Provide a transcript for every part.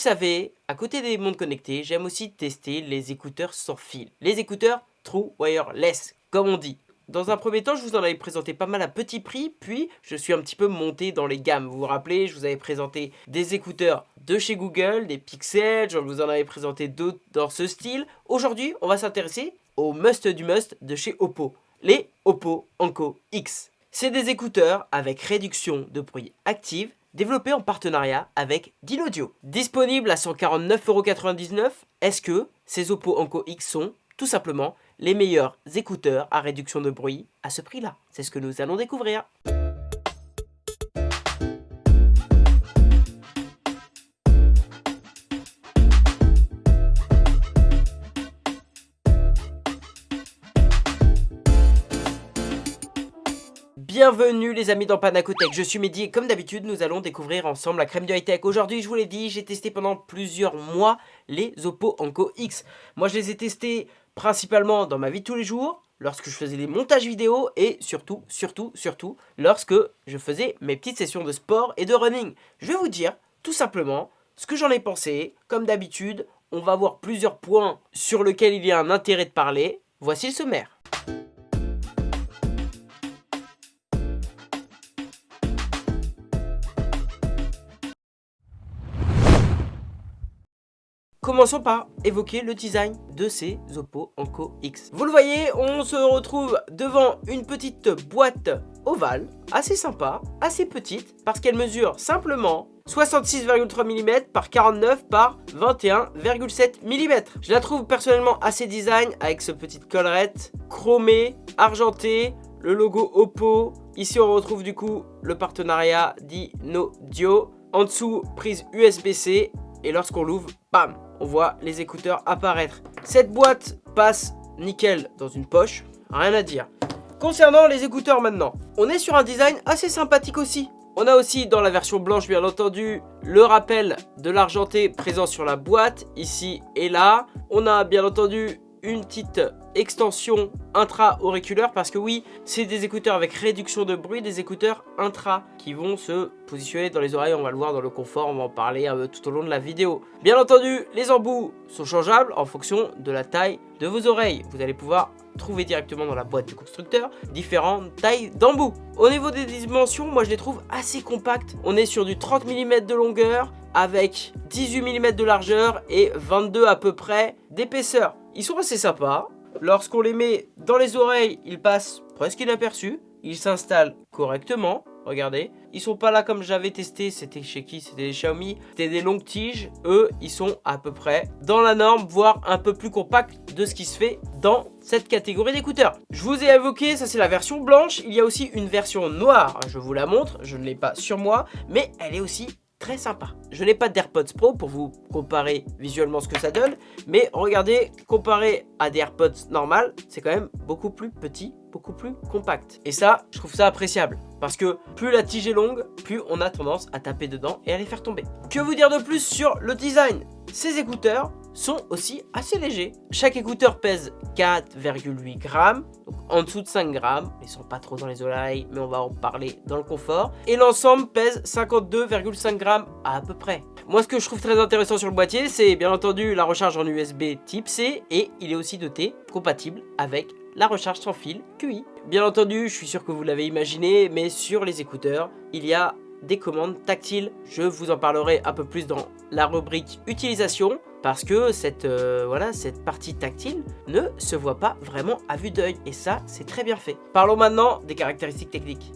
Vous savez, à côté des montres connectées, j'aime aussi tester les écouteurs sans fil. Les écouteurs True Wireless, comme on dit. Dans un premier temps, je vous en avais présenté pas mal à petit prix, puis je suis un petit peu monté dans les gammes. Vous vous rappelez, je vous avais présenté des écouteurs de chez Google, des Pixel, je vous en avais présenté d'autres dans ce style. Aujourd'hui, on va s'intéresser au must du must de chez Oppo, les Oppo Enco X. C'est des écouteurs avec réduction de bruit active, développés en partenariat avec Audio. Disponibles à 149,99€, est-ce que ces Oppo Enco X sont tout simplement les meilleurs écouteurs à réduction de bruit à ce prix-là? C'est ce que nous allons découvrir. Bienvenue les amis dans Panacotech, je suis Mehdi et comme d'habitude nous allons découvrir ensemble la crème du high-tech. Aujourd'hui je vous l'ai dit, j'ai testé pendant plusieurs mois les Oppo Enco X. Moi je les ai testés principalement dans ma vie de tous les jours, lorsque je faisais des montages vidéo et surtout, surtout, surtout, lorsque je faisais mes petites sessions de sport et de running. Je vais vous dire tout simplement ce que j'en ai pensé. Comme d'habitude, on va voir plusieurs points sur lesquels il y a un intérêt de parler. Voici le sommaire. Commençons par évoquer le design de ces Oppo Enco X. Vous le voyez, on se retrouve devant une petite boîte ovale, assez sympa, assez petite, parce qu'elle mesure simplement 66,3 mm par 49 par 21,7 mm. Je la trouve personnellement assez design avec ce petite collerette chromée, argentée, le logo Oppo. Ici on retrouve du coup le partenariat Dio. En dessous, prise USB-C et lorsqu'on l'ouvre, bam, on voit les écouteurs apparaître. Cette boîte passe nickel dans une poche, rien à dire. Concernant les écouteurs maintenant, on est sur un design assez sympathique aussi. On a aussi dans la version blanche bien entendu le rappel de l'argenté présent sur la boîte ici et là. On a bien entendu une petite extension intra-auriculaire parce que oui, c'est des écouteurs avec réduction de bruit, des écouteurs intra qui vont se positionner dans les oreilles, on va le voir dans le confort, on va en parler euh, tout au long de la vidéo. Bien entendu, les embouts sont changeables en fonction de la taille de vos oreilles. Vous allez pouvoir trouver directement dans la boîte du constructeur différentes tailles d'embouts. Au niveau des dimensions, moi je les trouve assez compactes. On est sur du 30 mm de longueur avec 18 mm de largeur et 22 à peu près d'épaisseur. Ils sont assez sympas. Lorsqu'on les met dans les oreilles, ils passent presque inaperçus. Ils s'installent correctement. Regardez, ils sont pas là comme j'avais testé, c'était chez qui? C'était des Xiaomi, c'était des longues tiges. Eux, ils sont à peu près dans la norme, voire un peu plus compacts de ce qui se fait dans cette catégorie d'écouteurs. Je vous ai évoqué, ça c'est la version blanche. Il y a aussi une version noire, je vous la montre, je ne l'ai pas sur moi, mais elle est aussi très sympa. Je n'ai pas d'AirPods Pro pour vous comparer visuellement ce que ça donne, mais regardez, comparé à des AirPods normales, c'est quand même beaucoup plus petit, beaucoup plus compact. Et ça, je trouve ça appréciable, parce que plus la tige est longue, plus on a tendance à taper dedans et à les faire tomber. Que vous dire de plus sur le design? Ces écouteurs sont aussi assez légers. Chaque écouteur pèse 4,8 grammes, donc en dessous de 5 grammes. Ils sont pas trop dans les oreilles, mais on va en parler dans le confort. Et l'ensemble pèse 52,5 grammes à, peu près. Moi, ce que je trouve très intéressant sur le boîtier, c'est bien entendu la recharge en USB type C et il est aussi doté compatible avec la recharge sans fil QI. Bien entendu, je suis sûr que vous l'avez imaginé, mais sur les écouteurs, il y a des commandes tactiles. Je vous en parlerai un peu plus dans la rubrique utilisation parce que cette, euh, voilà, cette partie tactile ne se voit pas vraiment à vue d'œil et ça c'est très bien fait. Parlons maintenant des caractéristiques techniques.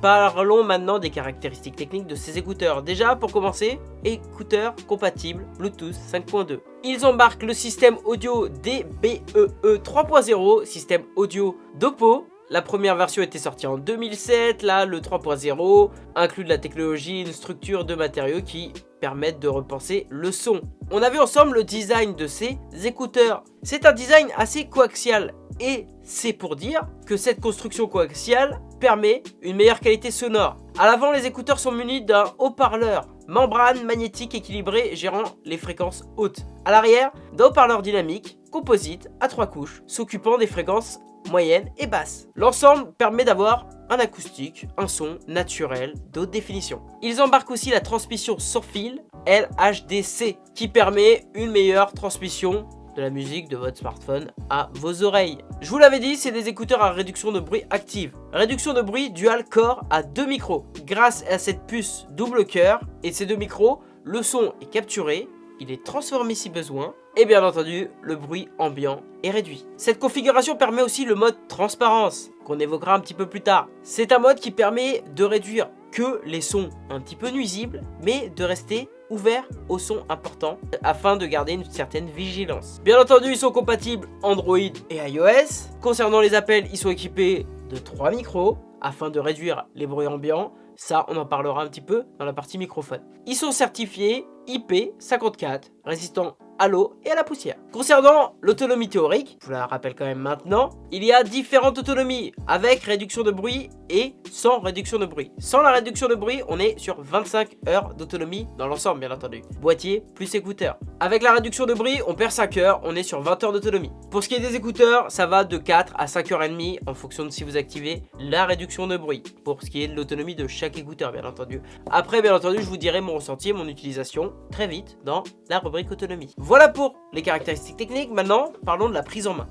Parlons maintenant des caractéristiques techniques de ces écouteurs. Déjà, pour commencer, écouteurs compatibles Bluetooth 5.2. Ils embarquent le système audio DBEE 3.0, système audio d'Oppo, la première version était sortie en 2007, là le 3.0 inclut de la technologie, une structure de matériaux qui permettent de repenser le son. On a vu ensemble le design de ces écouteurs. C'est un design assez coaxial et c'est pour dire que cette construction coaxiale permet une meilleure qualité sonore. À l'avant, les écouteurs sont munis d'un haut-parleur membrane magnétique équilibrée gérant les fréquences hautes. À l'arrière, d'un haut-parleur dynamique, composite, à trois couches, s'occupant des fréquences moyenne et basse. L'ensemble permet d'avoir un acoustique, un son naturel d'haute définition. Ils embarquent aussi la transmission sans fil LHDC qui permet une meilleure transmission de la musique de votre smartphone à vos oreilles. Je vous l'avais dit, c'est des écouteurs à réduction de bruit active. Réduction de bruit dual core à deux micros. Grâce à cette puce double cœur et ces deux micros, le son est capturé, il est transformé si besoin, et bien entendu, le bruit ambiant est réduit. Cette configuration permet aussi le mode transparence, qu'on évoquera un petit peu plus tard. C'est un mode qui permet de réduire que les sons un petit peu nuisibles, mais de rester ouvert aux sons importants afin de garder une certaine vigilance. Bien entendu, ils sont compatibles Android et iOS. Concernant les appels, ils sont équipés de trois micros afin de réduire les bruits ambiants. Ça, on en parlera un petit peu dans la partie microphone. Ils sont certifiés IP54, résistants à l'eau et à la poussière. Concernant l'autonomie théorique, je vous la rappelle quand même maintenant, il y a différentes autonomies avec réduction de bruit et sans réduction de bruit. Sans la réduction de bruit, on est sur 25 heures d'autonomie dans l'ensemble bien entendu. Boîtier plus écouteurs. Avec la réduction de bruit, on perd 5 heures, on est sur 20 heures d'autonomie. Pour ce qui est des écouteurs, ça va de 4 à 5 heures et demie en fonction de si vous activez la réduction de bruit. Pour ce qui est de l'autonomie de chaque écouteur bien entendu. Après bien entendu, je vous dirai mon ressenti mon utilisation très vite dans la rubrique autonomie. Voilà pour les caractéristiques techniques. Maintenant, parlons de la prise en main.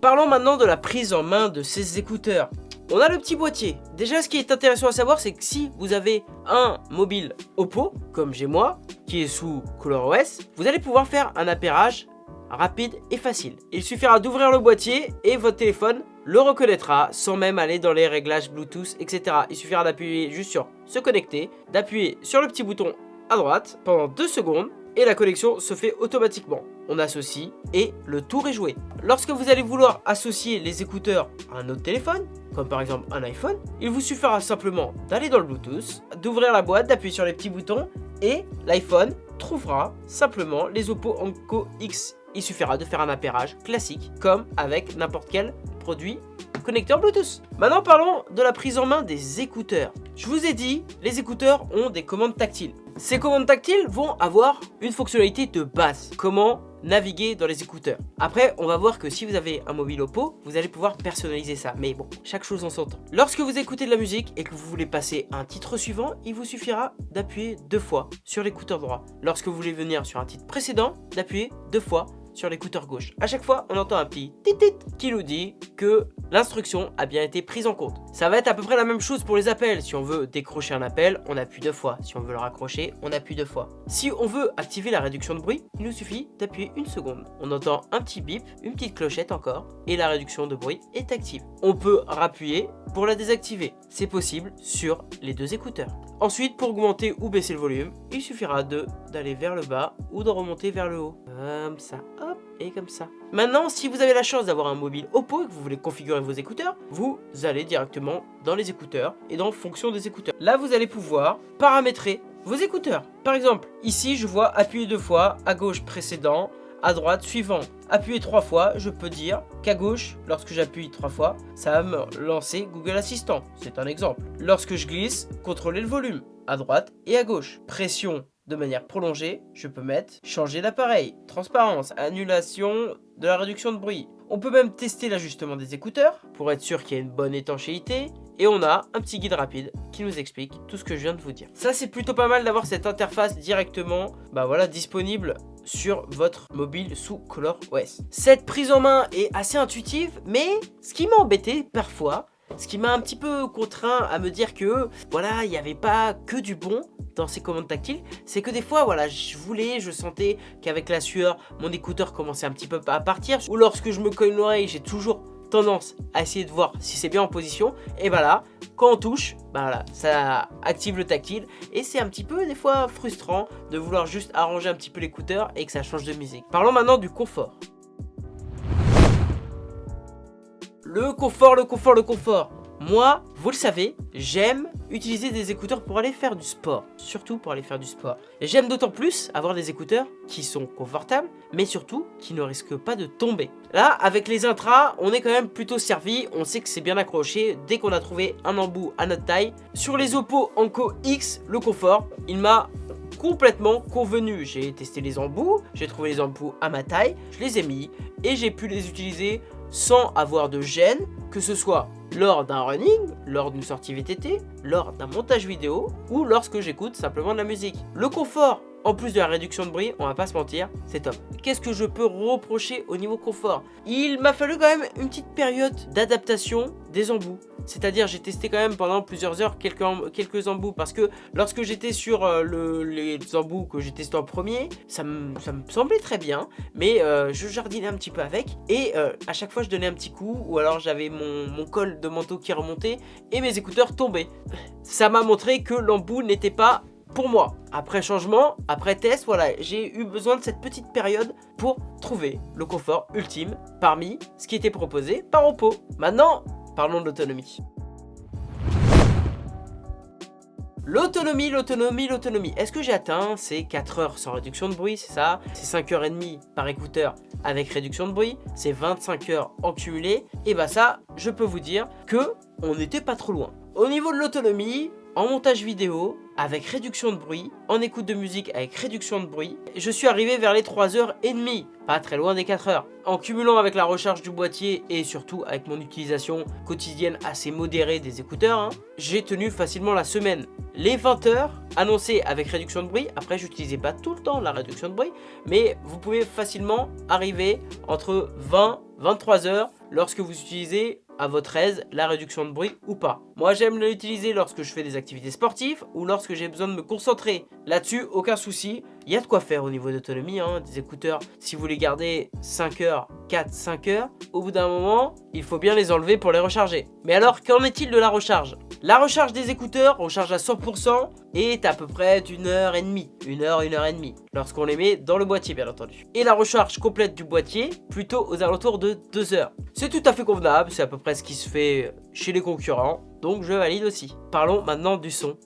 Parlons maintenant de la prise en main de ces écouteurs. On a le petit boîtier. Déjà, ce qui est intéressant à savoir, c'est que si vous avez un mobile Oppo, comme j'ai moi, qui est sous ColorOS, vous allez pouvoir faire un appairage rapide et facile. Il suffira d'ouvrir le boîtier et votre téléphone le reconnaîtra sans même aller dans les réglages Bluetooth, etc. Il suffira d'appuyer juste sur se connecter, d'appuyer sur le petit bouton à droite pendant 2 secondes et la connexion se fait automatiquement. On associe et le tour est joué. Lorsque vous allez vouloir associer les écouteurs à un autre téléphone, comme par exemple un iPhone, il vous suffira simplement d'aller dans le Bluetooth, d'ouvrir la boîte, d'appuyer sur les petits boutons et l'iPhone trouvera simplement les Oppo Enco X. Il suffira de faire un appairage classique comme avec n'importe quel produit connecteur Bluetooth. Maintenant parlons de la prise en main des écouteurs. Je vous ai dit, les écouteurs ont des commandes tactiles. Ces commandes tactiles vont avoir une fonctionnalité de base. Comment naviguer dans les écouteurs. Après, on va voir que si vous avez un mobile Oppo, vous allez pouvoir personnaliser ça. Mais bon, chaque chose en son temps. Lorsque vous écoutez de la musique et que vous voulez passer à un titre suivant, il vous suffira d'appuyer deux fois sur l'écouteur droit. Lorsque vous voulez venir sur un titre précédent, d'appuyer deux fois sur l'écouteur gauche. À chaque fois, on entend un petit tit qui nous dit que l'instruction a bien été prise en compte. Ça va être à peu près la même chose pour les appels. Si on veut décrocher un appel, on appuie deux fois. Si on veut le raccrocher, on appuie deux fois. Si on veut activer la réduction de bruit, il nous suffit d'appuyer une seconde. On entend un petit bip, une petite clochette encore, et la réduction de bruit est active. On peut rappuyer pour la désactiver. C'est possible sur les deux écouteurs. Ensuite, pour augmenter ou baisser le volume, il suffira d'aller vers le bas ou de remonter vers le haut. Comme ça, hop, et comme ça. Maintenant, si vous avez la chance d'avoir un mobile Oppo et que vous voulez configurer vos écouteurs, vous allez directement dans les écouteurs et dans fonction des écouteurs. Là, vous allez pouvoir paramétrer vos écouteurs. Par exemple, ici, je vois appuyer deux fois, à gauche précédent, à droite suivant. Appuyer trois fois, je peux dire qu'à gauche, lorsque j'appuie trois fois, ça va me lancer Google Assistant. C'est un exemple. Lorsque je glisse, contrôler le volume à droite et à gauche. Pression de manière prolongée, je peux mettre changer d'appareil, transparence, annulation de la réduction de bruit. On peut même tester l'ajustement des écouteurs pour être sûr qu'il y a une bonne étanchéité. Et on a un petit guide rapide qui nous explique tout ce que je viens de vous dire. Ça c'est plutôt pas mal d'avoir cette interface directement bah disponible sur votre mobile sous ColorOS. Cette prise en main est assez intuitive, mais ce qui m'a embêté parfois, ce qui m'a un petit peu contraint à me dire que voilà, il n'y avait pas que du bon dans ces commandes tactiles, c'est que des fois, voilà, je voulais, je sentais qu'avec la sueur, mon écouteur commençait un petit peu à partir. Ou lorsque je me cogne l'oreille, j'ai toujours tendance à essayer de voir si c'est bien en position. Et voilà, quand on touche, bah voilà, ça active le tactile. Et c'est un petit peu des fois frustrant de vouloir juste arranger un petit peu l'écouteur et que ça change de musique. Parlons maintenant du confort. Le confort, le confort, le confort. Moi, vous le savez, j'aime utiliser des écouteurs pour aller faire du sport. Surtout pour aller faire du sport. J'aime d'autant plus avoir des écouteurs qui sont confortables, mais surtout qui ne risquent pas de tomber. Là, avec les intras, on est quand même plutôt servi. On sait que c'est bien accroché dès qu'on a trouvé un embout à notre taille. Sur les Oppo Anko X, le confort, il m'a complètement convenu. J'ai testé les embouts, j'ai trouvé les embouts à ma taille, je les ai mis et j'ai pu les utiliser sans avoir de gêne, que ce soit lors d'un running, lors d'une sortie VTT, lors d'un montage vidéo ou lorsque j'écoute simplement de la musique. Le confort en plus de la réduction de bruit, on va pas se mentir, c'est top. Qu'est-ce que je peux reprocher au niveau confort? Il m'a fallu quand même une petite période d'adaptation des embouts. C'est-à-dire j'ai testé quand même pendant plusieurs heures quelques, quelques embouts parce que lorsque j'étais sur euh, le, les embouts que j'ai testé en premier, ça me, semblait très bien, mais euh, je jardinais un petit peu avec et euh, à chaque fois je donnais un petit coup ou alors j'avais mon, mon col de manteau qui remontait et mes écouteurs tombaient. Ça m'a montré que l'embout n'était pas pour moi. Après changement, après test, voilà, j'ai eu besoin de cette petite période pour trouver le confort ultime parmi ce qui était proposé par Oppo. Maintenant, parlons de l'autonomie. L'autonomie, l'autonomie, l'autonomie. Est-ce que j'ai atteint ces 4 heures sans réduction de bruit, c'est ça? C'est 5h30 par écouteur avec réduction de bruit, c'est 25 heures en cumulé. Et bah ça, je peux vous dire que on n'était pas trop loin. Au niveau de l'autonomie, en montage vidéo, avec réduction de bruit, en écoute de musique avec réduction de bruit, je suis arrivé vers les 3h30, pas très loin des 4 heures. En cumulant avec la recharge du boîtier et surtout avec mon utilisation quotidienne assez modérée des écouteurs, hein, j'ai tenu facilement la semaine. Les 20 heures annoncées avec réduction de bruit, après j'utilisais pas tout le temps la réduction de bruit, mais vous pouvez facilement arriver entre 20 23 heures lorsque vous utilisez à votre aise la réduction de bruit ou pas. Moi j'aime l'utiliser lorsque je fais des activités sportives ou lorsque j'ai besoin de me concentrer. Là-dessus, aucun souci. Il y a de quoi faire au niveau d'autonomie, hein, des écouteurs. Si vous les gardez 5 heures, 4, 5 heures, au bout d'un moment, il faut bien les enlever pour les recharger. Mais alors, qu'en est-il de la recharge? La recharge des écouteurs, recharge à 100%, est à peu près d'une heure et demie. Une heure, une heure et demie. Lorsqu'on les met dans le boîtier, bien entendu. Et la recharge complète du boîtier, plutôt aux alentours de 2 heures. C'est tout à fait convenable, c'est à peu près ce qui se fait chez les concurrents. Donc je valide aussi. Parlons maintenant du son.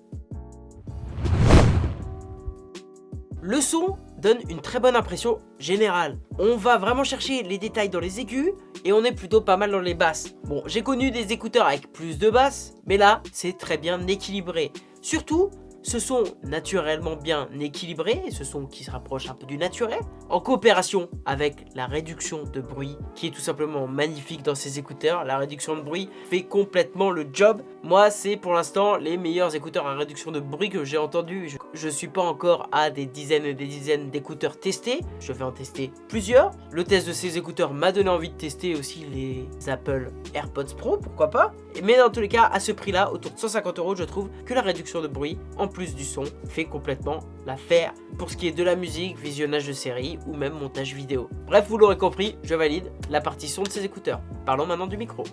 Le son donne une très bonne impression générale. On va vraiment chercher les détails dans les aigus et on est plutôt pas mal dans les basses. Bon, j'ai connu des écouteurs avec plus de basses, mais là, c'est très bien équilibré. Surtout, ce sont naturellement bien équilibrés, ce son qui se rapproche un peu du naturel, en coopération avec la réduction de bruit, qui est tout simplement magnifique dans ces écouteurs. La réduction de bruit fait complètement le job. Moi, c'est pour l'instant les meilleurs écouteurs à réduction de bruit que j'ai entendu. Je ne suis pas encore à des dizaines et des dizaines d'écouteurs testés. Je vais en tester plusieurs. Le test de ces écouteurs m'a donné envie de tester aussi les Apple AirPods Pro, pourquoi pas. Mais dans tous les cas, à ce prix-là, autour de 150 euros, je trouve que la réduction de bruit, en plus du son, fait complètement l'affaire pour ce qui est de la musique, visionnage de séries ou même montage vidéo. Bref, vous l'aurez compris, je valide la partie son de ces écouteurs. Parlons maintenant du micro.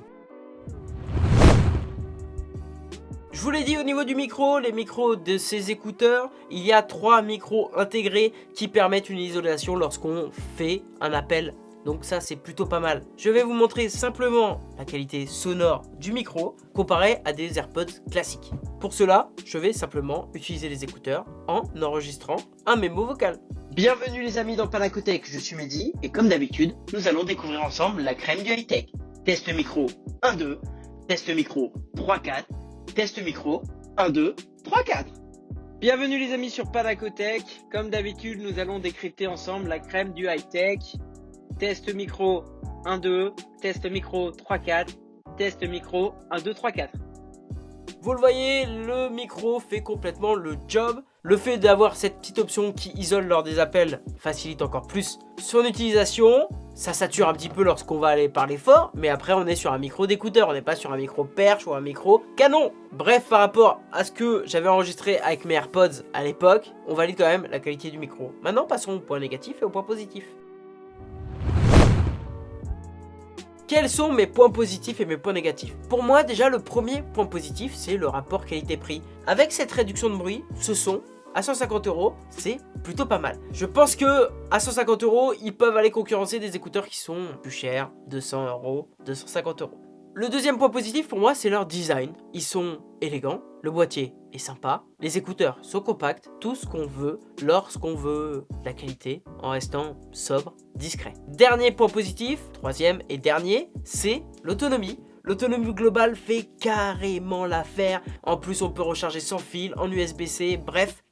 Je vous l'ai dit au niveau du micro, les micros de ces écouteurs, il y a trois micros intégrés qui permettent une isolation lorsqu'on fait un appel donc ça c'est plutôt pas mal. Je vais vous montrer simplement la qualité sonore du micro comparé à des AirPods classiques. Pour cela, je vais simplement utiliser les écouteurs en enregistrant un mémo vocal. Bienvenue les amis dans Panacotech, je suis Mehdi et comme d'habitude, nous allons découvrir ensemble la crème du high-tech. Test micro 1-2, test micro 3-4, test micro 1-2, 3-4. Bienvenue les amis sur Panacotech. Comme d'habitude, nous allons décrypter ensemble la crème du high-tech test micro 1, 2, test micro 3, 4, test micro 1, 2, 3, 4. Vous le voyez, le micro fait complètement le job. Le fait d'avoir cette petite option qui isole lors des appels facilite encore plus son utilisation. Ça sature un petit peu lorsqu'on va aller parler fort, mais après on est sur un micro d'écouteur, on n'est pas sur un micro perche ou un micro canon. Bref, par rapport à ce que j'avais enregistré avec mes AirPods à l'époque, on valide quand même la qualité du micro. Maintenant, passons au point négatif et au point positif. Quels sont mes points positifs et mes points négatifs? Pour moi, déjà, le premier point positif, c'est le rapport qualité-prix. Avec cette réduction de bruit, ce son, à 150 euros, c'est plutôt pas mal. Je pense que à 150 euros, ils peuvent aller concurrencer des écouteurs qui sont plus chers, 200 euros, 250 euros. Le deuxième point positif pour moi, c'est leur design. Ils sont élégants, le boîtier est sympa, les écouteurs sont compacts, tout ce qu'on veut lorsqu'on veut la qualité en restant sobre, discret. Dernier point positif, troisième et dernier, c'est l'autonomie. L'autonomie globale fait carrément l'affaire. En plus, on peut recharger sans fil, en USB-C, bref,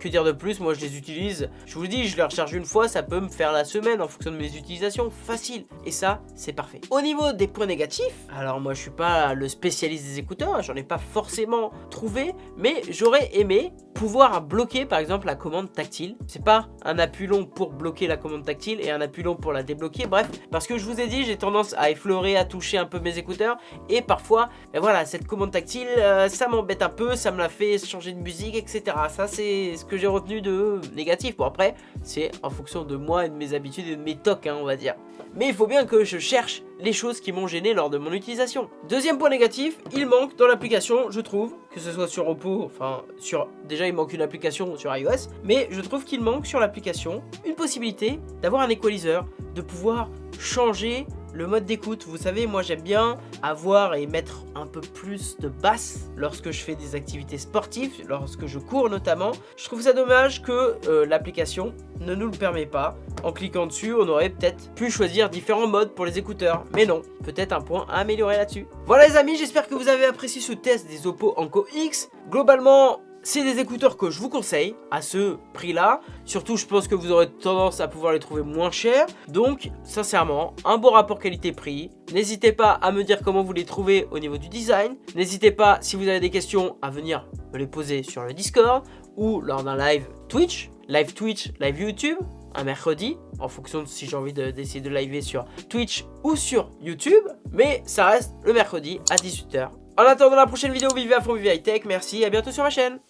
Que dire de plus Moi je les utilise, je vous dis, je les recharge une fois, ça peut me faire la semaine en fonction de mes utilisations, facile. Et ça, c'est parfait. Au niveau des points négatifs, alors moi je suis pas le spécialiste des écouteurs, hein, j'en ai pas forcément trouvé, mais j'aurais aimé pouvoir bloquer par exemple la commande tactile. C'est pas un appui long pour bloquer la commande tactile et un appui long pour la débloquer, bref, parce que je vous ai dit, j'ai tendance à effleurer, à toucher un peu mes écouteurs, et parfois, ben voilà, cette commande tactile, euh, ça m'embête un peu, ça me la fait changer de musique, etc. Ça c'est j'ai retenu de négatif. Bon après, c'est en fonction de moi et de mes habitudes et de mes tocs, hein, on va dire. Mais il faut bien que je cherche les choses qui m'ont gêné lors de mon utilisation. Deuxième point négatif, il manque dans l'application, je trouve, que ce soit sur Oppo, enfin, sur déjà il manque une application sur iOS, mais je trouve qu'il manque sur l'application une possibilité d'avoir un équaliseur, de pouvoir changer le mode d'écoute, vous savez, moi j'aime bien avoir et mettre un peu plus de basse lorsque je fais des activités sportives, lorsque je cours notamment. Je trouve ça dommage que euh, l'application ne nous le permet pas. En cliquant dessus, on aurait peut-être pu choisir différents modes pour les écouteurs. Mais non, peut-être un point à améliorer là-dessus. Voilà les amis, j'espère que vous avez apprécié ce test des Oppo Enco X. Globalement, c'est des écouteurs que je vous conseille à ce prix-là. Surtout, je pense que vous aurez tendance à pouvoir les trouver moins chers. Donc, sincèrement, un bon rapport qualité-prix. N'hésitez pas à me dire comment vous les trouvez au niveau du design. N'hésitez pas, si vous avez des questions, à venir me les poser sur le Discord ou lors d'un live Twitch, live Twitch, live YouTube, un mercredi, en fonction de si j'ai envie d'essayer de, de sur Twitch ou sur YouTube. Mais ça reste le mercredi à 18h. En attendant la prochaine vidéo, vivez à fond, vivez high tech. Merci, à bientôt sur ma chaîne.